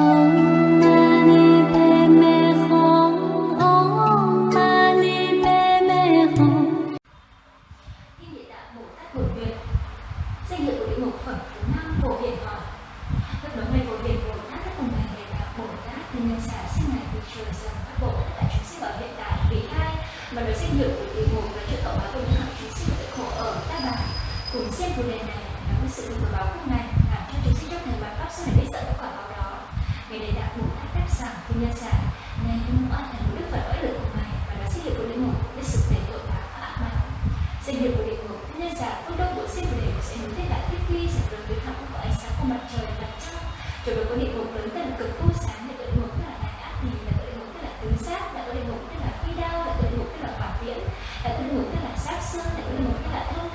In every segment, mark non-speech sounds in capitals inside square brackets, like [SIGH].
Oh.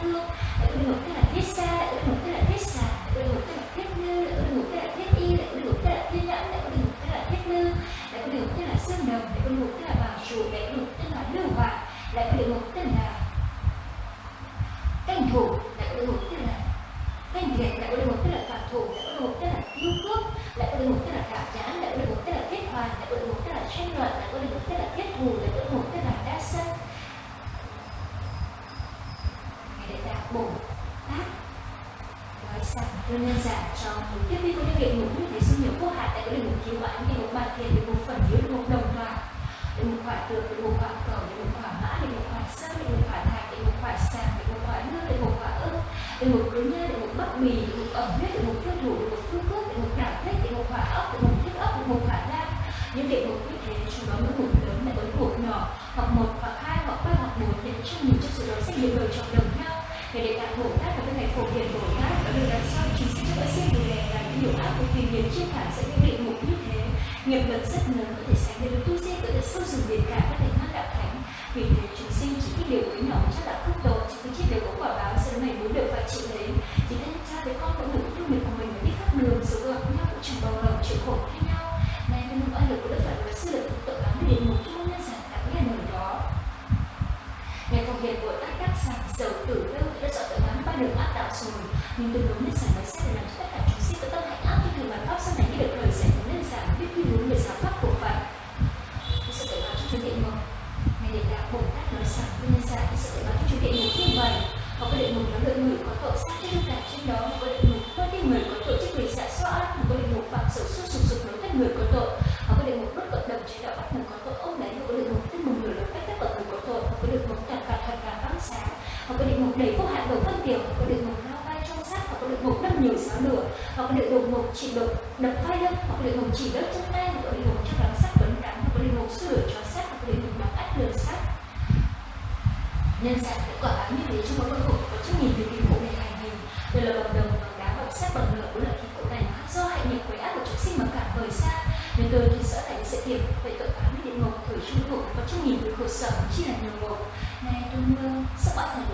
Thương lại địa ngục tức là thiết xa lại địa ngục tức là thiết xà lại địa ngục tức là thiết ngư lại địa ngục tức là thiết y lại địa ngục tức là thiên nhẫn lại địa ngục tức là thiết ngư lại địa ngục tức là sơn đồng lại địa ngục tức là bảo trụ lại địa ngục tức là lưu vạn lại địa ngục tức là canh thủ lại có địa ngục tức là canh thiệt lại có địa ngục tức là phạm thủ lại có địa ngục tức là tiêu cước lại có địa ngục tức là cảm nhãn lại có địa ngục tức là kết hoàn lại có địa ngục tức là tranh luận lại có địa ngục tức là kết thù lại có địa ngục tức là đa sân ngài đại đạo bồ tát nói nguyên nhân giả trong một tiếp viên có những địa ngục như thế số nhiều vô hạn tại có địa ngục cứu oán địa ngục bàn thiện địa ngục phần hiếu địa ngục đồng loạt địa ngục hỏa tượng địa ngục hỏa cầu địa ngục hỏa mã địa ngục hỏa sơn địa ngục hỏa thạch địa ngục hỏa sàng địa ngục hỏa nước địa ngục hỏa ức địa ngục cứ nhơ địa ngục bắp mì địa ngục ẩm huyết địa ngục tiêu thủ địa ngục phương cước địa ngục đảo thích địa ngục hỏa ốc địa ngục thiết ốc địa ngục hỏa lam những địa ngục như thế chúng đó những ngục lớn lại có ngục nhỏ hoặc một hoặc hai hoặc ba hoặc bốn để trong nhìn trong sự đó sẽ nhiều đời trong đồng nhau để để tạng bồ tát và các ngài phổ hiền bồ tát đã được làm sau chính sách cho các sinh người này là những điều ác của thiên nhiên chiết thản sẽ những địa ngục như thế. Nghiệp lực rất lớn, có thể sánh được tu sĩ có thể sâu rừng biển cả có thể mang đạo thánh. Vì thế chúng sinh chỉ cái điều quý nhỏ chắc là nhưng tôi muốn nên sản nói sẽ để làm cho tất cả chúng sinh có tâm hạnh ác như thường bản pháp sau này khi được lời sẽ nên giảm biết quy hướng về giáo pháp của Phật. Tôi sẽ tội báo cho chốn địa ngục Ngài Địa Đạo Bồ Tát nói rằng nguyên nhân giả sẽ sự tội báo cho chốn địa ngục như vậy họ có địa ngục nó lợi người có tội sát trên cả trên đó họ có địa ngục có tin người có tội chết người xạ xóa họ có địa ngục phạm sự suốt sụp sụp nối tất người có tội. Họ có địa ngục đốt cộng đồng chế đạo bắt người có tội ông đấy, họ có địa ngục tức một người lớn cách tất cả người có tội. Họ có địa ngục tàn phạt thật và bắn sáng. Họ có địa ngục đầy vô hạn đầu phân tiểu họ có địa ngục lao vai trong sát hoặc có địa ngục đâm nhiều giáo lửa hoặc có địa ngục chỉ độc đập vai lưng hoặc có địa ngục chỉ đất chân tay, hoặc có địa ngục trong đắng sắt vấn cắn hoặc có địa ngục sửa cho sắt, hoặc có địa ngục đóng ách lừa sắt. Nhân sạc kết quả bám như thế trong mỗi con có trong nhìn về kinh cụ này hành hình đều là bằng đồng bằng đá bằng sắt bằng lửa cũng là khí cụ này do hại nghiệp quấy ác của chúng sinh mà cảm vời xa. Nên tôi thì sợ thành sẽ thiệp vậy tội báo như địa ngục, thời trung ngục có trong nhìn về khổ sở chi là nhiều ngục này tôi nương sắp bắt thần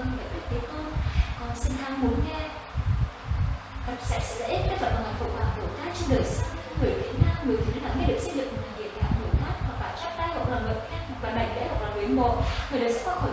hơn về lạy đức thế tôn con xin tham muốn nghe. Phật sẽ sẽ lợi ích đức phật và ngài phụ quả bồ tát trên đời sau người việt nam, người thứ nào nghe được xây dựng một địa đạo bồ tát hoặc là chắp tay hoặc là ngực khen hoặc là bảy lễ, hoặc là quyến mộ người đời sẽ qua khỏi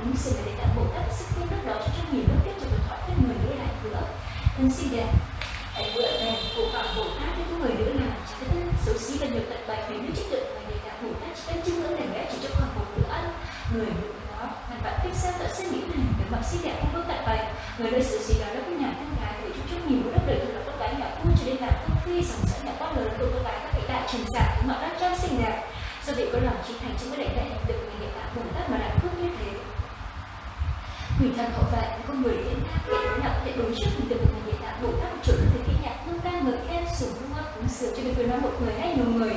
cũng xin sự để đạo bộ tát sức công đức đó cho trong nhiều nước tiếp tục thoát thân người nữ lại nữa nên xin đẹp hãy vợ bèn của phạm bồ tát với người nữ là chỉ cái xấu xí và nhiều tận bài đến nước chất lượng và để cả bồ tát chỉ cần chứng ngưỡng để lẽ chỉ cho khoảng một bữa ăn. Người nữ đó, ngàn vạn kiếp sau đã sinh những này để mặc xinh đẹp không có tận bài, người nơi xấu xí đó nó cũng nhà thân gái để cho trong nhiều đất đời từ là con gái nhỏ vui cho đến là không phi dòng dẫn nhà quá lớn của con gái các vị đại truyền giả mọi đã trang xinh đẹp. Do vị có lòng trí thành trong cái đại đại được ngày hiện tại bồ tát mà lại phước như thế người thân hậu vệ con người thiên đa kẻ đối nào có thể đối trước hình tượng của ngày hiện đại bộ các một chỗ là nhạc hương ca ngợi khen sủng hương hoa cúng sửa cho nên tôi nói một người hay nhiều người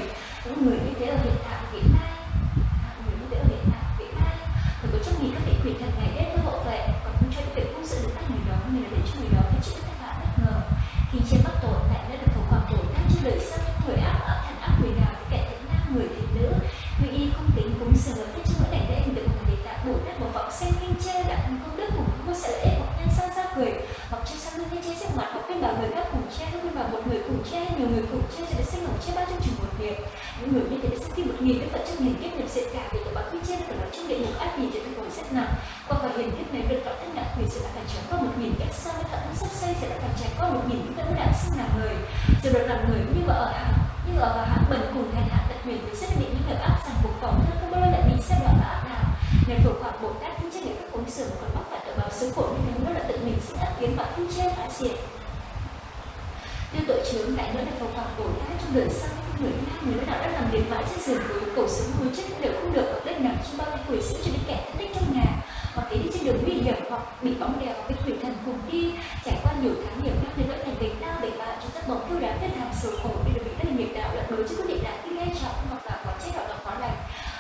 hiểm hoặc bóng đèo với quỷ thần cùng đi, trải qua nhiều tháng nhiều năm đến nỗi thành bệnh đau bệnh bạ chúng ta bóng kêu đá thiên hàng sầu khổ đi được bị đất nghiệp đạo lật đối chứ quyết định đạo khi nghe trọng hoặc là có chết hoặc là khó lành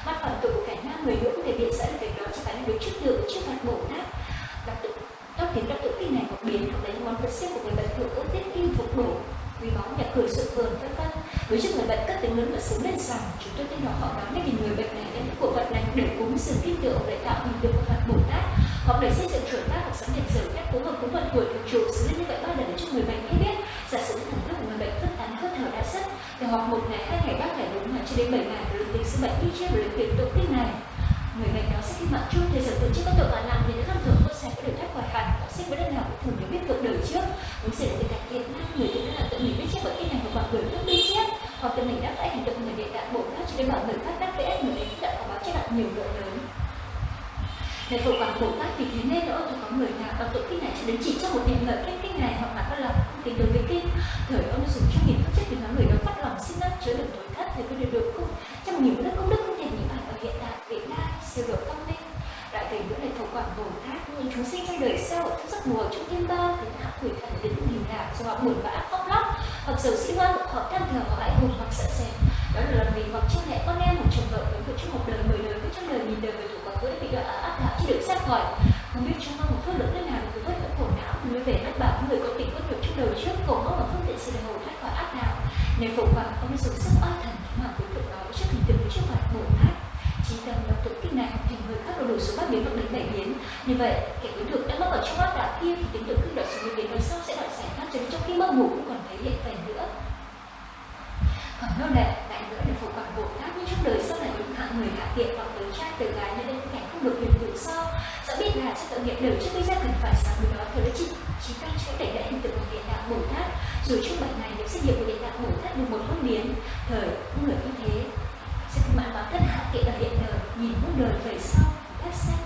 mặt phẩm tội của cả nam người nữ có thể biện dẫn việc đó cho cả năng được trước được trước mặt bổ nát. Đặc tự tóc khiến đặc tự kinh này có biến hoặc lấy món vật xếp của người bệnh thượng ước tiết kim phục bổ quý báu nhà cửa sự vườn vân vân. Đối trước người bệnh cất tiếng lớn và sướng lên rằng chúng tôi tin họ họ nói nên vì người bệnh này đến những cổ vật này để cúng sự tin tưởng để tạo hình tượng bệnh đi chia rồi tiền tụng tích này. Người bệnh đó sẽ khi mạng chung thì giờ tự chưa có tội và làm thì nó thường tốt sẽ có được thoát khỏi hẳn họ sinh với đất nào cũng thường được biết cuộc đời trước. Muốn xảy ra từ cải thiện năm người cũng là tự mình biết chết bởi cái này hoặc mọi người khác biết chết hoặc tự mình đã phải hành động người địa đạo bổ khác cho đến bảo người khác đắc vẽ người đấy đã có báo cho bạn nhiều lượng lớn. Để phổ bằng bổ tát thì thế nên nữa thì có người nào bằng tội kinh này cho đến chỉ trong một niệm lời cách kinh này hoặc là có lòng không tính đối với kinh thời ông dùng cho nghìn pháp chất thì nói người đó phát lòng, xin năng chứa được tối thất thì có điều được không? Trong nhiều đức công đức không thể những bản ở hiện tại việt nam siêu độ văn minh đại về những là phổ quảng bồ tát những chúng sinh trong đời sau trong giấc mùa trong thiên bao thì hạ quỷ thần đến nghìn đạo do họ buồn bã, khóc lóc, hoặc dầu sĩ ngoan họ tham thờ họ lại hùng, hoặc sợ sệt. Đó là lần vì hoặc cha mẹ con em một chồng vợ với vợ trong một đời, mười đời với trong đời, nghìn đời về thủ quả cưỡi bị đọa áp đạo chưa được xét hỏi không biết trong một phước lượng nơi nào được vất vẫn khổ não người về mất bảo người có tình có được trong đời trước, cầu mong và phương tiện sự hồ thoát khỏi áp đạo. Nên phụ hoàng ông dùng sức oai bồ tát chỉ cần đọc tụng kinh này thì người khác đủ số bát biến hoặc đến bảy biến. Như vậy, kẻ đối tượng đã mất ở trong áp đảo kia thì tính tượng khi đọc số biến đời sau sẽ đọc giải thoát cho đến trong khi mơ ngủ cũng còn thấy hiện về nữa. Còn nô lệ lại nữa là phụ quản bồ tát nhưng trong đời sau này những hạng người hạ tiện hoặc tới trai, từ gái nên đến kẻ không được quyền tự do dẫu biết là sẽ tội nghiệp đều trước gây ra cần phải sáng với đó thời đã chỉ chỉ tăng cho đẩy đại hình tượng của địa đạo bồ tát. Rồi trong bảy ngày những sinh nghiệp của địa đạo bồ tát được một không biến, thời cũng người như thế báo ở hiện đời, nhìn muôn đời về sau phát sinh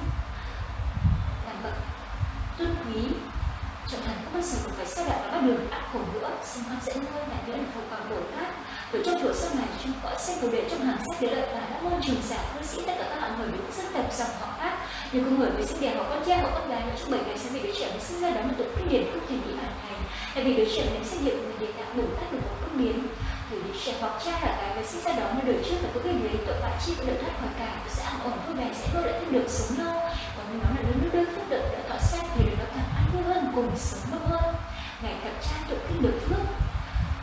làm bậc tôn quý trở thành không bao giờ còn phải xa đạo và bắt đường ác khổ nữa. Sinh hoạt dễ nuôi lại nữa là phổ còn bồ tát rồi trong tuổi sau này, chúng có xem cầu để trong hàng sách để lợi và đã môn trường giả cư sĩ tất cả các hạng người những dân tộc dòng họ khác. Nhiều con người với sinh đẻ họ con trai họ con gái và trong bảy ngày sẽ bị đứa trẻ mới sinh ra đó một tục kinh điển không thể bị hoàn thành. Tại vì đứa trẻ này sẽ hiểu người để đạo bồ tát được một công biến. Từ đứa trẻ hoặc cha là cái với sinh ra đó mà đời trước là có cái gì tội phạm chi cũng được thoát khỏi cả sẽ ăn ổn vui vẻ sẽ có lại thêm được sống lâu. Còn nếu nó là lớn nước đơn phước được đã thọ xét thì được nó càng ăn vui hơn cùng sống lâu hơn. Ngày gặp cha tụng kinh được phước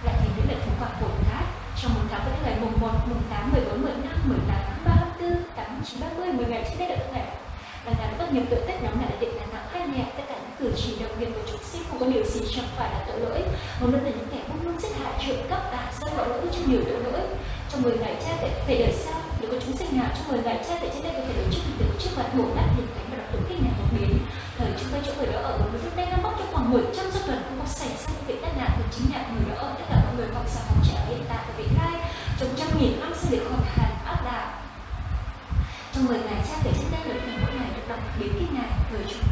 lại thì những lời phụng quả bồ tát. Trong một tháng với ngày mùng 1, mùng 8, 14, 15, 18 tháng 3, 34, 8, 9, 30, 10 ngày trên đây là các ngày Đằng nào các nghiệp tội tết nhóm này là định là nặng hay nhẹ tất cả những cử chỉ động viên của chúng sinh không có điều gì chẳng phải là tội lỗi. Hầu nữa là những kẻ buông lung giết hại trộm cắp tà dâm tội lỗi cho nhiều tội lỗi trong 10 ngày chết để phải đời sau nếu có chúng sinh nào trong 10 ngày chết để trên đây có thể được trước được trước mặt bổ tát hiền thánh và đọc tụng kinh này một biến thời chúng ta chỗ người đó ở, một phút đây nó mất trong khoảng 100 giấc tuần không có xảy ra những việc tai nạn thì chính là người đó ở. Tất cả mọi người học sao học trẻ hiện tại và vị lai trong trăm nghìn năm sẽ được hoàn thành áp đảo trong 10 ngày chết để trên đây được ngày mỗi ngày được đọc biến kinh này. Thời chúng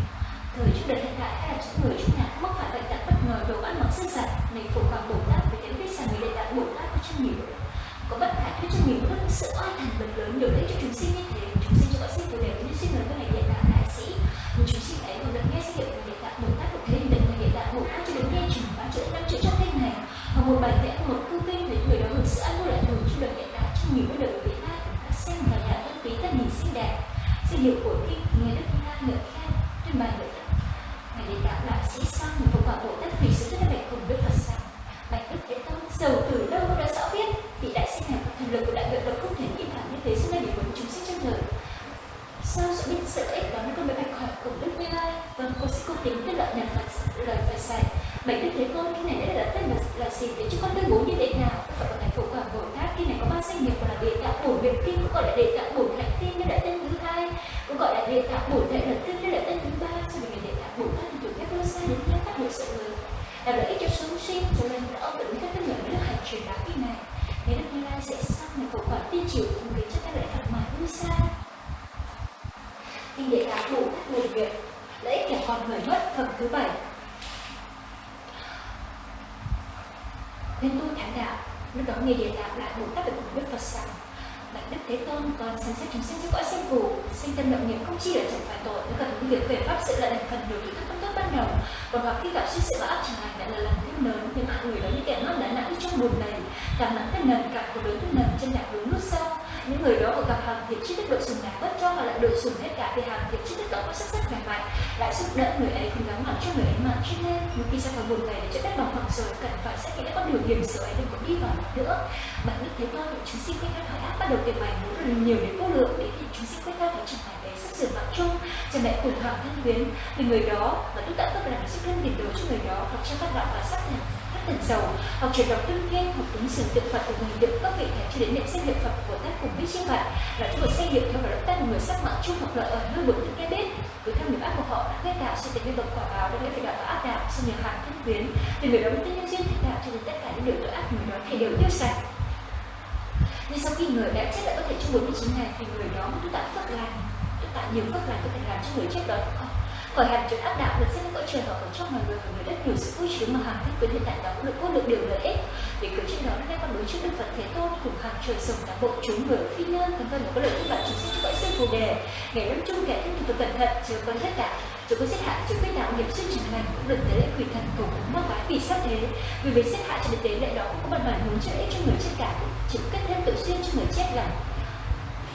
thời chúng đời hiện tại, hay là chúng người chúng nhà mắc phải bệnh tật bất ngờ, đồ ăn mặc sinh sản này phụ hoàng bổ tát với những biết rằng người đại đạo bổ tát có trong nhiều có bất khả thuyết trong nhiều nước sự oai thành bật lớn điều đấy cho chúng sinh như thế. Chúng sẽ sang này phổ quả tiên triều cùng đến cho các lễ phật mà lui xa. Kinh địa tạng đủ các nguồn việt lợi ích kẻ còn người mất phẩm thứ bảy. Nên tôi thánh đạo, lúc đó nghe địa tạng lại bồ tát được cùng đức phật rằng bạch đức thế tôn còn xem xét chúng sinh cho cõi sinh phù sinh tâm động niệm không chỉ là chẳng phải tội. Nếu cần những việc về pháp sự là thành phần đối thứ các công tốt ban đầu. Còn hoặc khi gặp suy sự và ác chẳng lành, lại là lần thêm lớn. Nhưng mọi người đó như kẻ mắt đã nặng trong buồn này. Cảm nặng thêm nần cảm của đối thêm nần trên nhạc đúng nút sau những người đó vừa gặp hàng thiệt chi thức đội sùng nào bất cho họ lại đội sùng hết cả thì hàng thiệt chi thức đó có sắc rất khỏe mạnh lại giúp đỡ người ấy không gắng mặt cho người ấy mà. Cho nên, một khi sao khỏi buồn này để cho đất bằng phẳng rồi cần phải xét nghĩ đã có điều hiểm sự ấy đừng có đi vào nữa. Bản biết thế thôi, chúng sinh quay các hỏi áp bắt đầu tiền bài muốn rồi nhiều đến vô lượng, để thì chúng sinh quay các phải trở thành để sắp sửa mạng chung. Cha mẹ cùng hoàng thân quyến vì người đó và tôi đã tất làm sức thân tiền đồ cho người đó, hoặc cho các đạo và sắc nhạc các thần giàu hoặc chuyển đọc tương thiên hoặc ứng xử tượng phật của mình được các vị thầy cho đến niệm danh hiệu phật của tác cùng biết như vậy là chúng một danh hiệu theo và tác người sắc mạng chung hoặc lợi ở nơi bực những cái biết. Cứ theo niềm ác của họ đã gây tạo sự tình nhân bậc quả báo đã phải đạo và ác đạo sự nhiều hàng thân quyến. Vì người đó mới tin nhân duyên thích đạo cho đến tất cả những điều tội ác người đó thì đều tiêu sạch. Nhưng sau khi người đã chết lại có thể trong 49 ngày thì người đó mới tu tạo phước lành. Tu tạo nhiều phước lành có thể làm cho người chết đó khỏi hẳn chuẩn áp đạo được xem cõi trời hoặc ở trong mọi người người rất nhiều sự vui sướng mà hàng thích quyền hiện tại đó cũng được có được điều lợi ích. Vì cử trên đó nghe con đối trước đức phật thế tôn cùng hàng trời sống cả bộ chúng người phi nhân vân vân có lợi ích bạn chúng sinh cho cõi sinh phù đề. Ngày lâm chung kẻ thân thực cẩn thận, chưa có hết cả. Chúng có xếp hại chưa biết đạo nghiệp xuyên trình lành cũng được tế lễ quỷ thần cầu cúng mắc bái vì sát thế. Vì việc xếp hại cho đến tế lễ đó cũng có bản bản muốn trợ ích cho người chết cả chỉ kết thêm tự xuyên cho người chết là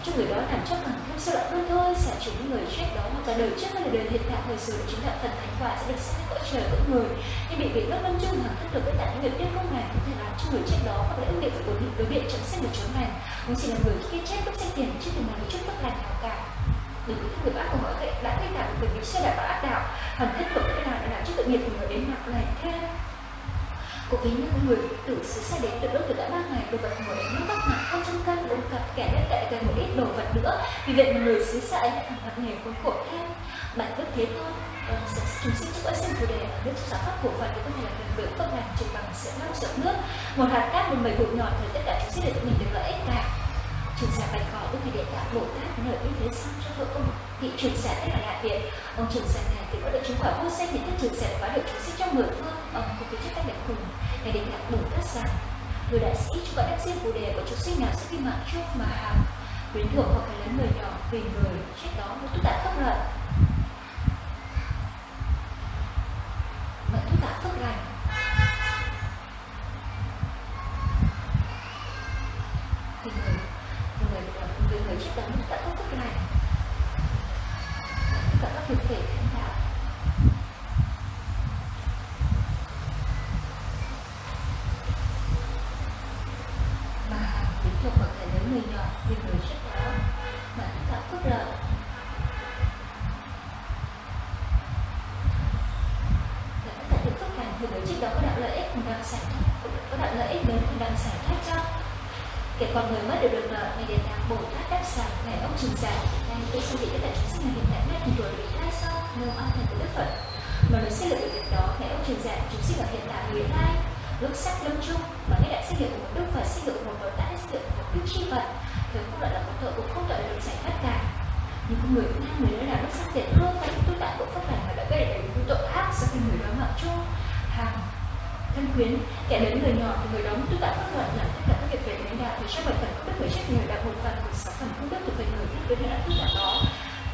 cho người đó làm cho càng không sao động hơn thôi xả trừ những người chết đó hoặc là đời trước hay là đời hiện tại thời sự chúng đạo phần thánh quả sẽ được xét cõi trời cõi người. Nhưng bị vị bất văn chung hàng thất được với tại những việc tiêu công này có thể làm cho người chết đó hoặc là ứng việc của những đối biện chẳng sinh được chốn này. Cũng chỉ là người khi chết lúc sinh tiền chứ đừng nói chút bất lành nào cả. Đừng có người ác của họ đã gây tạo việc nghiệp xe đạo và ác đạo. Hẳn hết được cái nào đã làm cho tội nghiệp của người đến mặt này. Thêm Cô ví như người tử xứ xa đến từ đốt từ đã ba ngày đồ vật ngồi nó bắt mặt không trong căn uống cặp kẻ đất lại gần một ít đồ vật nữa. Vì vậy mà người xứ xa ấy lại thẳng mặt nghề khốn khổ thêm bản đức thế thôi. Ờ, chúng sinh chúc cõi sinh phù đề ở nước sản pháp cổ phần thì có thể là gần vững công lành trừ bằng, sẽ năm rộng nước. Một hạt cát, một mảnh bụi nhỏ thì tất cả chúng sinh để tự mình được lợi ích cả trường giả bạch cỏ đức thầy đệ tạ bồ tát nơi như thế xong cho vợ ông. Vị trường giả rất là đại viện ông trường giả này thì có được chứng quả vô sinh thì thích trường giả phá được chúng sinh trong mười phương. Vâng, ông có cái chất tác đẹp khủng này đến tạng bồ tác giả người đại sĩ cho đáp riêng phù đề của chúng sinh nào sẽ khi mạng chốt mà hàm quyến thuộc hoặc là lấy người nhỏ vì người chết đó một tu tạ phước lợi mà tu tạ phước lành sách lâm chung và cái đại xét hiệu của một đức phật xét hiệu của một bồ tát xét hiệu của một đức chi phật. Thường không gọi là một tội cũng không tội là được giải thoát cả nhưng con người nam người đó là lúc sắc tiện hương và tôi tạo tội pháp lành mà đã gây ra những tội ác sau khi người đó mặc chung hàng thân quyến, kẻ đến người nhỏ thì người đó tôi tạo pháp luật làm tất cả các việc về lãnh đạo thì trong bảy phần công đức người chết, người đạt một phần của sáu phần công đức thuộc về người thích với đã tất cả đó.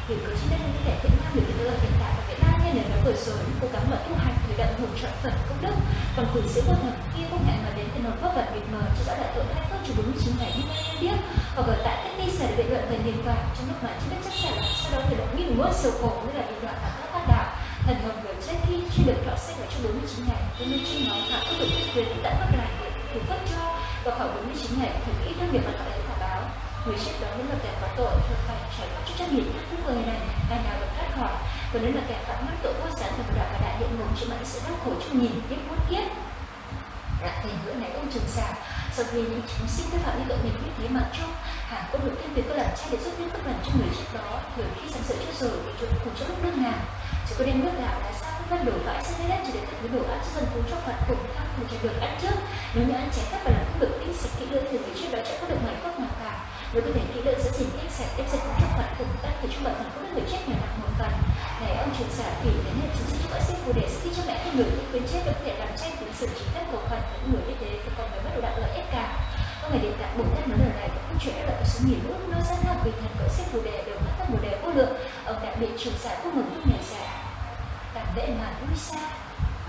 Thì cứ trên đây là những kẻ thiện nam được tự ở hiện tại và hay nên là nó vừa rồi, cố gắng mà tu hành thì đặng hưởng trọn phần công đức. Còn quỷ sĩ vô thần kia không hẹn mà đến từ nộp pháp vật mịt mờ cho rõ đại tội hai phước chủ đúng chín ngày như nay biết. Hoặc ở tại cách đi sẽ được biện luận về niềm vàng trong lúc mà chưa biết chắc chắn sau đó thì động nghìn nuốt sầu khổ, như là bị đoạn tạo các tác đạo. Thần hồn người chết khi chưa được thọ sách ở trong 49 ngày cho nên trên nó cả các được chức quyền đã phát lại được cấp cho. Và khỏi 49 ngày thì ít trong việc mà họ lấy báo. Người chết đó mới là kẻ có tội, thì phải trải qua chút trách nhiệm các người này ngày nào được thoát khỏi còn nếu là kẻ phạm mất tội vô sản thì đạo và đại địa ngục chịu mãi sẽ đau khổ trong nhìn tiếp muốt kiếp. Đã thì bữa này ông trường xà sau khi những chúng sinh vi phạm những tội mình biết thế mà chúc hàng quân được tiên việc có làm cha để giúp những phước lành cho người trước đó thường khi sẵn sửa cho rồi thì chúng cùng cho lúc đương ngàn chỉ có đem nước gạo đã sao các đổ vãi lấy đất chỉ để tất thứ đồ ăn cho dân chúng cho phật cùng tham cùng cho được ăn trước. Nếu như ăn trái phép và làm không được tinh sạch kỹ lưỡng thì người trước đó sẽ có được mảy phước nào cả nếu có thể kỹ lưỡng sẽ dình tiếp sạch tiếp dịch cúng cho cùng tác thì chúng bạn phần không người chết nhỏ nặng một phần này, ông truyền giả kỷ đến hệ chúng sinh giúp gọi sinh phù đề khi cho mẹ hay người những quyến chết được thể làm tranh cùng sự chính phép cầu phần những người như thế thì còn phải bắt đầu đạt lợi ích cả có ngày điện tạng bồ tát nói lời này, cũng không chuyển lại số nghìn lúc nó ra nam bình thần cỡ xếp phù đề đều phát các bồ đề vô lượng. Ông đại biện truyền giả không ngừng lúc nhà giả cảm lễ mà vui xa.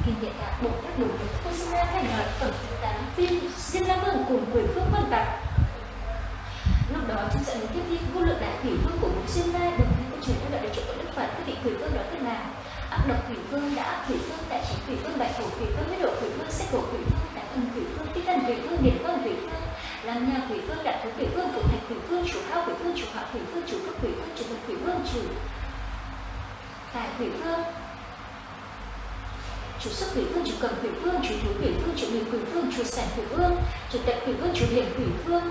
Kinh điện tạng bồ tát đủ được cô sinh ra thành nói tổng thứ tám phim diêm la vương cùng quỷ phương quân bạc đó trong trận tiếp đi vô lượng đại thủy vương của bốn xuyên la đồng thanh cũng truyền theo đoạn để chỗ của đức phật các vị thủy vương đó tên là ác độc thủy vương đã thủy vương đại chỉ thủy vương bạch hổ thủy vương huyết độ thủy vương sách cổ thủy vương đại thần thủy vương tích thần thủy vương điện vương thủy vương làm nhà thủy vương đại thú thủy vương phụ thành thủy vương chủ hao thủy vương chủ hạo thủy vương chủ phước thủy vương chủ thực thủy vương chủ tài thủy vương chủ sức quỷ vương chủ cầm quỷ vương chủ thú quỷ vương chủ người quỷ vương chủ sản quỷ vương chủ tận quỷ vương chủ hiểm quỷ vương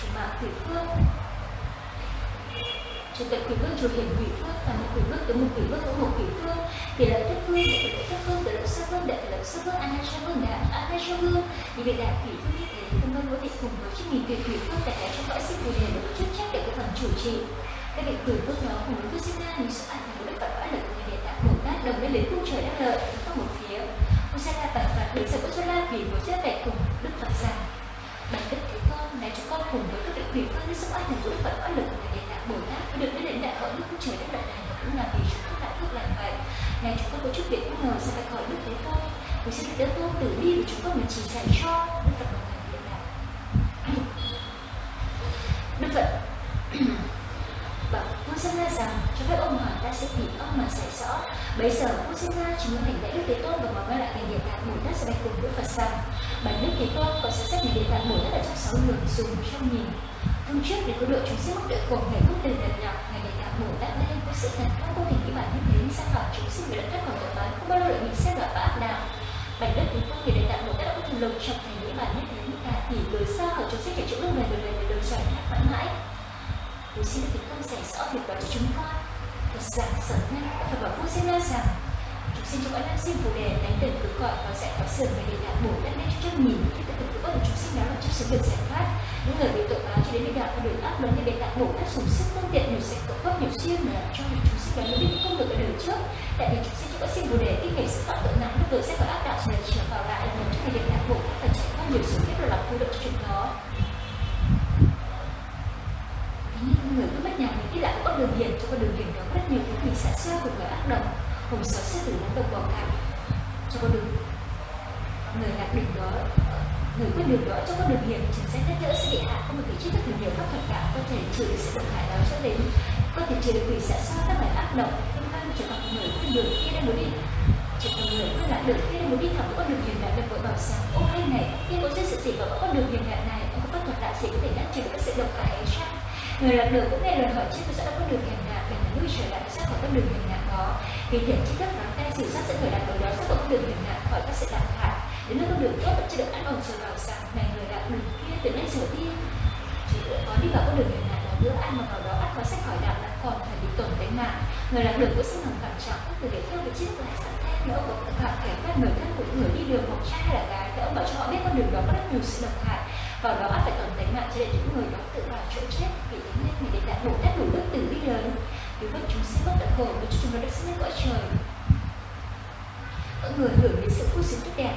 chủ mạng quỷ vương, chủ tịch quỷ vương, chủ hiển quỷ vương là một quỷ vương từ một quỷ vương của một quỷ vương thì lợi thất vương. Đệ lợi thất vương để lợi sơ vương đệ tỷ lệ vương an cha vương đã an cha vương. Vì vị đại quỷ vương như thế phân vân có thể cùng với chiếc nghìn tuyệt quỷ vương tại trong cõi sinh phù đề được chức trách để có phần chủ trì. Các vị quỷ vương đó cùng với vương sinh ra những sự ảnh hưởng đức phật phải lực của người đại tạng bồ tát đồng với lấy cung trời đắc lợi. Có một phía. Ông sa là bạch phật được sự của la vì một chiếc vẹn cùng đức phật rằng vương như sự ảnh đức phật lực của người địa tạng bồ được đến đến đại hội đức trời đất đại này cũng là vì chúng ta đại làm vậy. Này chúng con có chút việc bất ngờ sẽ phải hỏi đức thế tôn. Vì xin đức tôn tử đi của chúng con mà chỉ dạy cho đức phật một ngày điện đạo đức phật, [CLEARS THROAT] bảo vua sinh ra rằng, cho phép ông hỏi ta sẽ bị ông mà giải rõ. Bây giờ vua sinh ra chúng muốn hành lễ đức thế tôn và mở lại thành điện tạng bồ tát sẽ bạch cùng đức phật rằng, bản đức thế tôn có sẽ xét ngày điện tạng bồ tát ở trong sáu đường dùng trong nhìn hôm trước để có độ chúng sinh mắc đội cùng ngày không từ lần nhỏ. Ngày điện tạng bồ tát lên, có sự thật không có thể nghĩ bản nhân đến sang hỏi chúng sinh bị đất thất còn tội bán không bao giờ bị xét đoạt và ác đạo bản đất thế tôn ngày điện tạng bồ tát có thần lực trong thành những bản nhất đến cả tỷ người xa hỏi chúng sinh để chỗ lúc này đời này đời xoài thoát mãi mãi. Tôi xin được không giải rõ việc đó cho chúng con. Thật giảng sở nhân Phật bảo vua xin ra rằng Chúng cho các ấn sinh phù đề đánh đền cứ gọi và sẽ có sườn về điện đạo bổ đất nét trước nhìn Khi tất cả tự bất chúng sinh đó là trong sự việc giải thoát. Những người bị tội báo cho đến bị đạo và đường áp lớn như điện đạo bổ đất dùng sức phương tiện nhiều sẽ cộng gốc nhiều siêu mà làm cho chúng sinh đó mới biết không được ở đời trước. Tại vì chúng sinh trong ấn sinh phù đề kinh nghiệm sự phạm tội nặng lúc được sẽ có áp đạo rồi trở vào lại là một trong những điện đạo bổ và trải qua nhiều sự kiếp là làm khu được cho chuyện đó người cứ mất nhà mình đi lại có đường hiền, cho con đường hiền đó rất nhiều thứ quỷ xã xa của người ác độc hồng sợ sẽ thử những độc bỏ cả cho con đường người lạc đường đó người quyết đường đó cho con đường hiểm chẳng sẽ nhắc đỡ sẽ bị hạ, không được vị trí các nhiều pháp thuật cả, có thể trừ được sự độc hại đó cho đến có thể trừ được quỷ sẽ xa các loại ác độc nhưng mang trở thành người quyết đường khi đang muốn đi. Trở thành người quyết lạc đường đang muốn đi thẳng con đường hiểm đại được vội bảo rằng, ô, hay này, khi có duyên sự gì vào con đường hiểm đại này ông có pháp thuật đại gì có thể ngăn trừ các sự độc hại ấy chăng người lạc đường cũng nghe lời hỏi trước, tôi sẽ đã có đường hiểm nạn để mà lui trở lại ra khỏi con đường hiểm vì thế chi thức và tay sử sát sẽ người lạc đường đó sẽ không con đường hành nạn khỏi các sự độc hại đến nơi con đường tốt vẫn chưa được ăn ổn rồi vào rằng, này người lạc đường kia, từ nay trở đi. Chỉ có đi vào con đường hành nạn đó bữa ăn mà vào đó ăn có sách khỏi đạo là còn phải bị tổn tính mạng. Người lạc đường cũng xin lòng cảm trọng các người để theo vị tri thức lại sẵn thép nếu ông có thực kẻ kể các người thân của những người đi đường hoặc trai hay là gái, thì ông bảo cho họ biết con đường đó có rất nhiều sự độc hại. Vào đó ắt phải tổn tính mạng, cho nên những người đó tự vào chỗ chết, vì tính nên mình để đạt bổ tát đủ đức từ bi lớn vì vậy chúng sinh bất tận khổ và cho chúng nó được sinh lên cõi trời. Mọi người hưởng đến sự vui sướng tốt đẹp.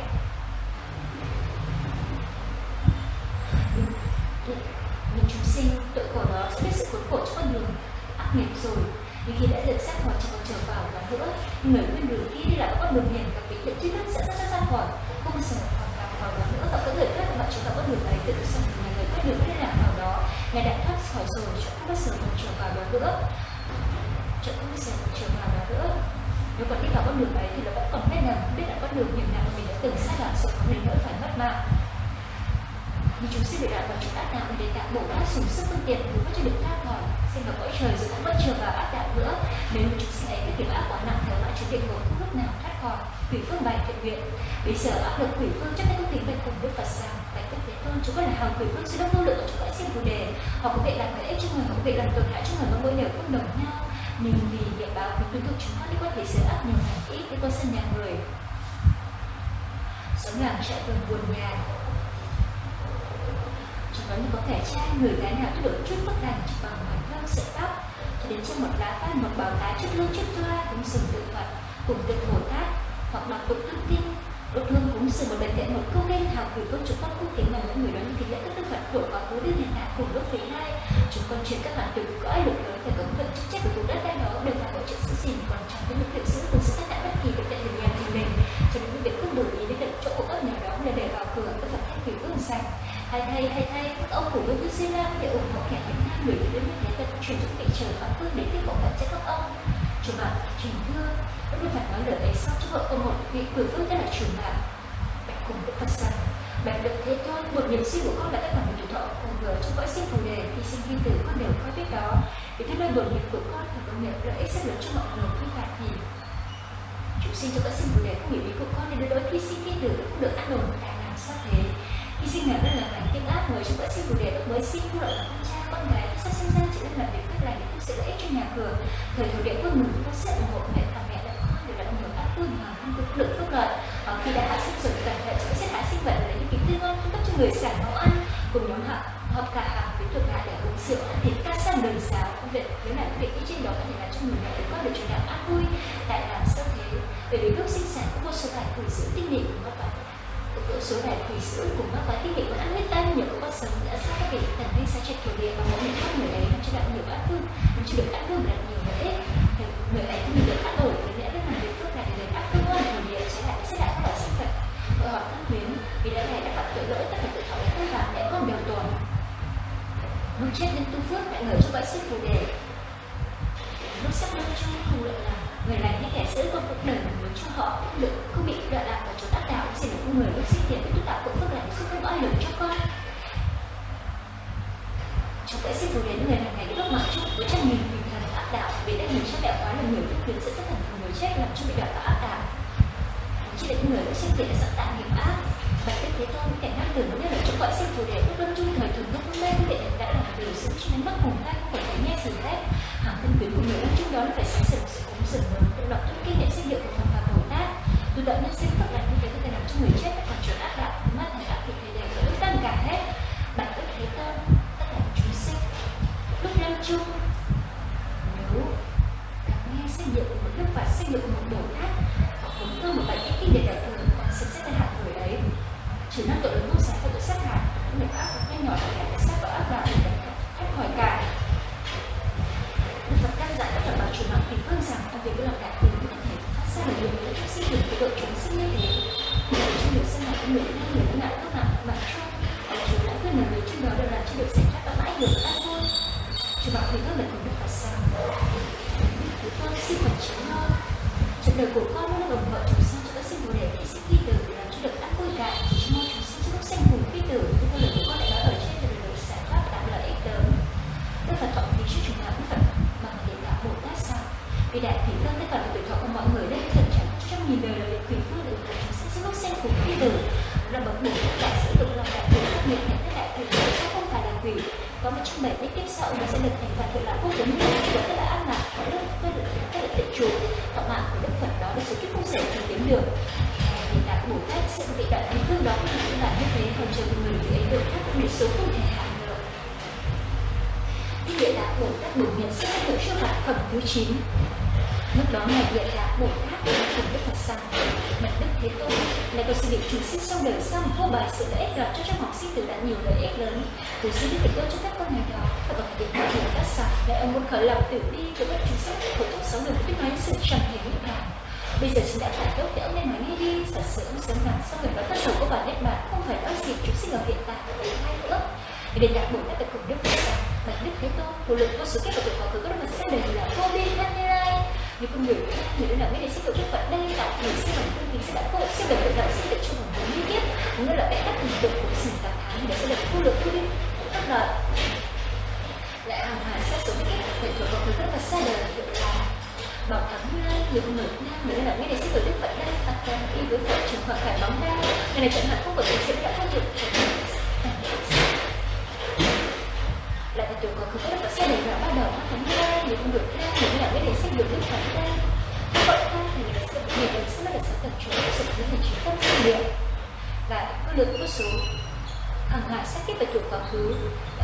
Những chúng sinh tội khổ đó sẽ biết sự khốn khổ trong con đường ác nghiệp rồi. Nhưng khi đã được xác khỏi chỉ còn trở vào và nữa người quên đường kia đi lại con đường hiền gặp vị thiện trí thức sẽ rất ra khỏi. Không sợ hoặc gặp vào đó nữa và các người khác mà chúng ta con đường ấy tự xong thì người quên đường hay làm vào đó. Ngài đã thoát khỏi rồi, chúng không bao giờ còn trở vào đó nữa chỗ không bao trường nào đó nữa nếu còn đi vào con đường ấy thì nó vẫn còn biết rằng biết là con đường hiểm nào mình đã từng sai đoạn rồi không đến nỗi phải mất mạng. Nhưng chúng sẽ bị đoạn và chúng ác đạo để tạo bổ ác dùng sức phương tiện cứu vớt cho được thoát khỏi xin vào cõi trời rồi cũng bất trường vào ác đạo nữa. Nếu chúng sinh ấy các nghiệp ác quá nặng theo mãi chúng địa ngục, không lúc nào thoát khỏi. Quỷ phương bài thiện nguyện. Bây giờ áp lực quỷ phương chắc chắn công tính bạch cùng đức phật rằng bạch đức thế tôn, chúng có là hào quỷ phương sự đông vô lượng của chúng đã xin phù đề. Họ có thể làm lợi ích cho người, họ có thể làm tổn hại cho người mà mỗi đều không đồng nhau nhưng vì địa báo thì tuân thuộc chúng con có thể sửa áp nhiều hàng ít để qua sân nhà người. Sống làm chạy vườn buồn nhà. Trong đó có thể trai, người gái nào tôi được chút phước đàn chỉ bằng mái thơm sợi tóc. Cho đến trên một lá phan một bào tá chút lương chút toa cũng sừng tự phật, cùng tự bồ tát, hoặc đọc tụng thông tin đốt hương cúng sừng một bệnh viện một câu kinh thảo gửi vương chúng con cung kính bằng những người đó những kính lễ các đức phật của quá khứ đến hiện tại cùng lúc với nay. chúng con chuyển các bạn từ cõi lực lớn phải cống phận chức trách của vùng đất đai đó đều phải hỗ trợ giữ gìn còn trong cái lực hiệu giữ cùng sự tất cả bất kỳ bệnh tật hình nhà thì mình. Cho những việc không đủ ý đến được chỗ của các nhà đó là để vào cửa, các phật thay quỷ vương sạch hay thay hay thay các ông của vương sư la để ủng hộ kẻ những nam người đến với thế vận chuyển những vị trời và phương để tiếp bộ phận cho các ông. Chủ bạn trình Thương đức phật nói lời ấy sau cho vợ ông một vị quỷ vương tên là chủ bạn bạch cùng đức phật rằng bạch được thế thôi, một niềm sinh của con là cả một tuổi thọ cùng vừa trong cõi sinh phù đề khi sinh vi tử, con đều coi biết đó. Vì thế nơi buồn nghiệp của con thì công niệm lợi ích rất lớn cho mọi người khi phạt thì. Chúng sinh cho cõi sinh phù đề không hiểu ý của con nên đối đối khi sinh vi tử cũng được ăn đồn tại làm sao thế. Khi sinh nào rất là cảnh tiếng áp người trong cõi sinh phù đề lúc mới sinh, không lợi là con trai, con gái, sắp sinh ra chỉ nên làm việc phước lành để sẽ sự lợi ích cho nhà cửa. Thời thổ địa phương mừng người sản trong sẽ xin gửi đến người hàng ngày lúc mà chúc với trăm nghìn bình thần áp đạo vì đã nhìn cha đẹp quá là nhiều biết quyền sẽ rất thành người chết làm cho bị đạo tạo áp đạo chỉ là những người đã sinh tiền đã sẵn tạo nghiệp ác bạch đức thế tôn kẻ năng tưởng như là chúng gọi sinh phù đề lúc lâm chung thời thường nhất lên để vị đã làm điều sự cho nên mất hồn tay không phải thấy nghe sự thép hàng thân quyến của người lâm chung đó là phải sáng sửa sự cúng dường lớn tự động thức kinh nghiệm sinh hiệu của phật và bồ tát tự động nhân sinh phật lành như thế có thể làm cho người chết còn trở ác đạo mắt thành ác thì thế đều phải ước tăng cả hết chung. Nếu nghe xây dựng một đức phật, xây dựng một bồ tát, hoặc cũng cơ một bài kinh kinh điển đại thừa hoặc sự xét hạt người ấy chỉ năng tội lớn vô sáng và tội sát hại cũng người ác nhanh nhỏ để lại sát và ác vào để thoát khỏi cả Đức Phật căn dặn các Phật bảo chủ mạng tình phương vâng rằng công việc làm đại từ có thể phát ra được nhiều những trong sinh được cái đội chúng sinh như thế. Để cho được sinh hoạt người hai người đã ngại recursos bồ tát cùng đức phật rằng bạch đức thế tôn này có sự được chúng sinh sau đời sau vô bài sự lợi ích đoạt cho trong học sinh từ đã nhiều lợi ích lớn. Tôi xin đức thế tôn cho các con ngày đó, và bằng việc thoại hiện đã sẵn lại ông muốn khởi lòng tiểu đi của các chúng sinh của trong sáu đời biết nói sự trần thể niết bàn bây giờ chúng đã phải tốt để ông nên nói ngay đi, giả sử ông sớm nặng sau người nói tất cả có bản niết bàn không phải nói gì chúng sinh ở hiện tại và tương lai nữa. Để đạt bổn đã tập cùng đức phật rằng bạch đức thế tôn, vô lực vô số kết của tuổi quá khứ các đức phật sẽ đời là vô biên thân như con người người đã làm biết đến sinh được đức phật đây là thành sinh bằng tương kính sẽ đã vô sinh được được đạo sinh được trong vòng bốn mươi kiếp cũng như là cái cách hình tượng của sinh tám tháng để sẽ được thu được thu đi các đời lại hàng hà sát số kiếp để thuộc vào người rất là xa đời hiệu là bảo thắng như lai người con người nam người đã làm biết đến sinh được đức phật đây tập ra y với vợ trường hợp phải bóng đa người này chẳng hạn không có thể chuyện đã phát hiện lại là trường còn rất là xa đời là bắt đầu mắt mình không được ra những là biết để xây dựng đức phật ra vậy ta thì mình sẽ mình sẽ là sẽ tập trung sự những hình trí tâm sự điện và cứ được có số hằng ngàn sát kiếp và chuột quá khứ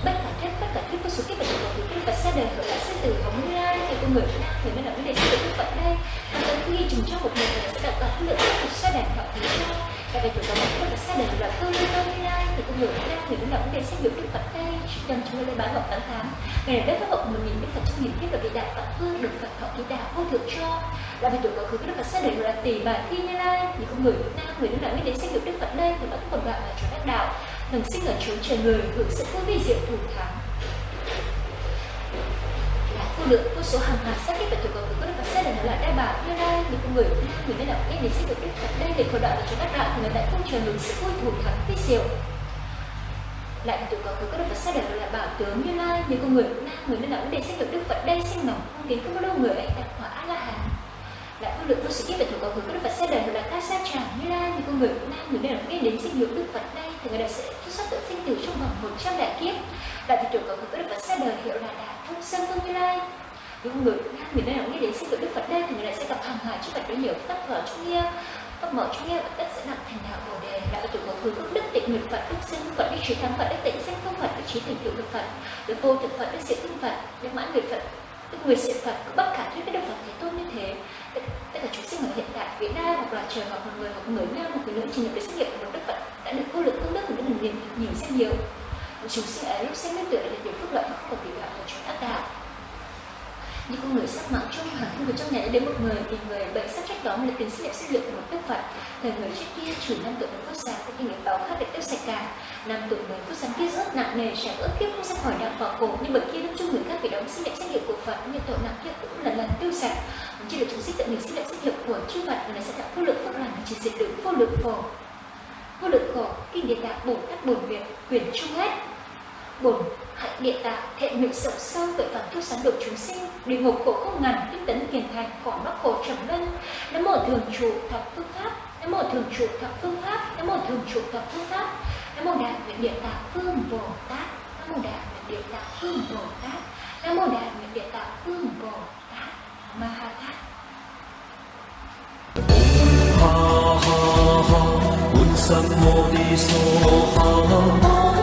bất cả thiết bất cả thiết có số kiếp và chuột quá khứ đức phật sẽ đời hậu lại sẽ từ hồng ra thì con người nam thì mới là vấn đề xây dựng đức phật đây. Và tới khi chúng cho một người sẽ đạt được lượng đức sẽ đời họ thì cho và về chuột quá khứ đức phật đời là cơ như cơ như lai thì con người nam thì mới là vấn đề xây dựng đức phật đây. Trong chúng tôi bán ngọc tám tháng ngày này đất pháp vọng một nghìn đức phật trong nghìn kiếp là vị đại phật vương được phật thọ ký đạo vô thượng cho. Là vì tuổi quá khứ đức phật sẽ đầy là tỷ bà thi như lai thì con người nam người nước nào biết đến xây dựng đức phật đây. Thì vẫn còn đoạn là cho đắc đạo thường sinh ở chốn trời người, hưởng sự vô vi diệu thủ thắng. Là vô lượng vô số hàng ngàn sát kiếp và thuộc quá khứ đức phật sẽ đầy là đại bảo. Như lai, những con người nam, người nên đạo biết để sinh được đức phật đây để khởi đạo và cho đắc đạo thì người lại không trời hưởng sự vui thủ thắng vi diệu. Lại tụi có cứ có đức Phật sát định là bảo tướng như lai, những con người nam, người nên đạo vấn để sinh được đức Phật đây sinh lòng không đến không có đâu người ấy đạt quả a la hán lại vô lượng vô số kiếp về thủ cầu hướng của đức Phật xác định là ta xa chẳng như lai những con người nam người nên là đến sinh hiệu đức Phật đây thì người ta sẽ xuất sắc tự sinh tử trong vòng một trăm đại kiếp. Và thì thủ cầu hướng của đức Phật sẽ đời hiệu là đạt thông Sơn vương như lai. Những người nam người nên là nghĩ đến sinh hiệu đức Phật đây thì người ta sẽ gặp hàng hải chư Phật với nhiều pháp mở trung nghĩa. Pháp mở trung nghĩa và tất sẽ nặng thành đạo Bồ đề. Là thủ cầu hướng của đức tịnh nguyện Phật đức sinh Phật đức trí thắng Phật đức tịnh sinh, không Phật đức trí thành tựu đức Phật đức vô thực Phật đức Diệu tinh Phật đức mãn nguyện Phật đức nguyện Diệu Phật bất khả thuyết với đức Phật thế tôn như thế tất cả chúng sinh ở hiện tại Việt Nam hoặc là trời hoặc là người hoặc người nam hoặc người nữ chỉ nhập để xét nghiệm của đức Phật đã được cô lực công đức của đức nhìn nhìn xem nhiều. Chúng sinh ấy lúc xem đến tuổi là điều phước lợi không còn bị đạo của chúng ác đạo như con người sắc mạng chung hẳn không người trong nhà đến một người, thì người bệnh sắp trách đó là tiến sĩ liệu sinh lượng của một đức phật thời người trước kia chủ năm tuổi một phút sáng có kinh nghiệm báo khác để tiêu sạch cả năm tuổi mười phút sáng kia rất nặng nề sẽ ước kiếp không ra khỏi đạo vào cổ. Nhưng bởi kia lúc chung người khác phải đóng sinh liệu sinh liệu của phật nhưng tội nặng kia cũng lần lần tiêu sạch chỉ được chúng sinh tự mình sinh liệu sinh liệu của chư phật và này sẽ tạo vô lượng phước lành, chỉ diệt được vô lượng khổ. Vô lượng khổ, kinh địa đạo bổn tát bổn việc quyền chung hết. Bổn hạnh địa tạng thiện nguyện rộng sâu tội phạm thuốc sáng độ chúng sinh địa ngục khổ không ngàn tinh tấn kiền thành khỏi mắc khổ trầm luân. Nam một thường trụ thập phương pháp nam một thường trụ thập phương pháp nam một thường trụ thập phương pháp. Nam một đại nguyện địa tạng phương bồ tát nam một đại nguyện địa tạng phương bồ tát nam một đại nguyện địa tạng phương bồ tát. Ma ha tát ha ha ha, un sam mô di so ha.